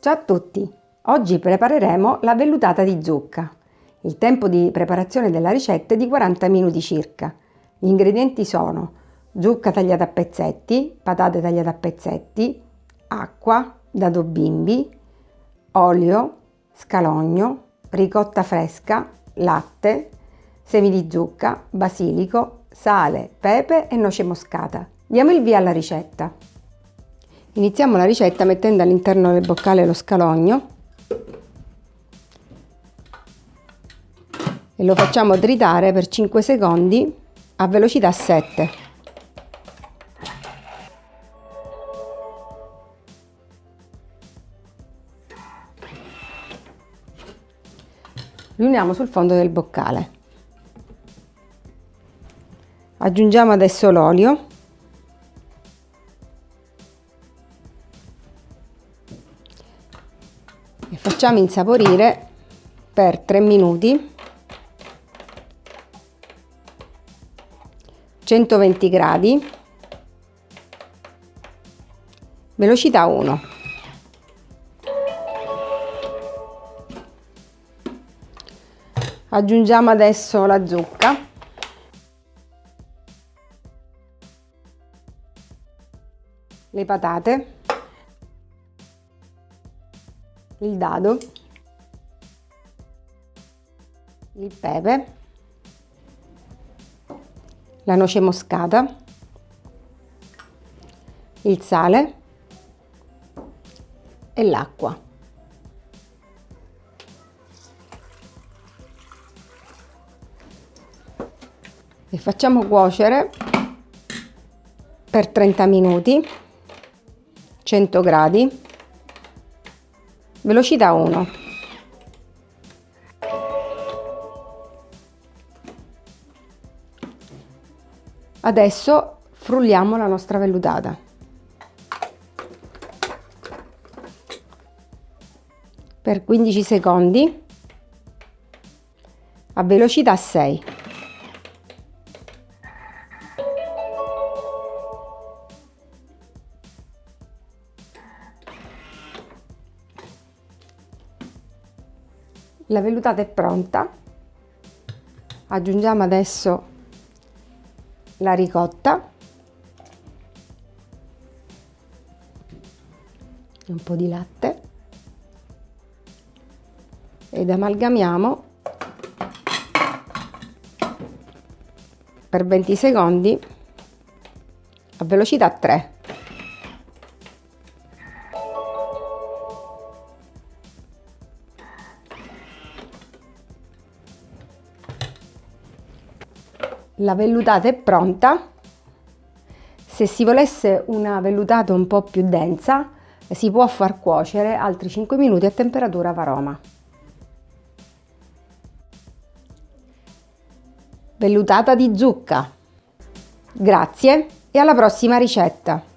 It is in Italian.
Ciao a tutti! Oggi prepareremo la vellutata di zucca. Il tempo di preparazione della ricetta è di 40 minuti circa. Gli ingredienti sono zucca tagliata a pezzetti, patate tagliate a pezzetti, acqua, dado bimbi, olio, scalogno, ricotta fresca, latte, semi di zucca, basilico, sale, pepe e noce moscata. Diamo il via alla ricetta. Iniziamo la ricetta mettendo all'interno del boccale lo scalogno e lo facciamo tritare per 5 secondi a velocità 7. Riuniamo sul fondo del boccale. Aggiungiamo adesso l'olio e facciamo insaporire per 3 minuti. 120 gradi. Velocità 1 aggiungiamo adesso la zucca. Le patate il dado, il pepe, la noce moscata, il sale e l'acqua. E facciamo cuocere per 30 minuti, 100 gradi velocità 1 adesso frulliamo la nostra vellutata. Per 15 secondi a velocità 6 La vellutata è pronta. Aggiungiamo adesso la ricotta. Un po' di latte. Ed amalgamiamo per 20 secondi a velocità 3. La vellutata è pronta. Se si volesse una vellutata un po' più densa, si può far cuocere altri 5 minuti a temperatura varoma. Vellutata di zucca. Grazie e alla prossima ricetta!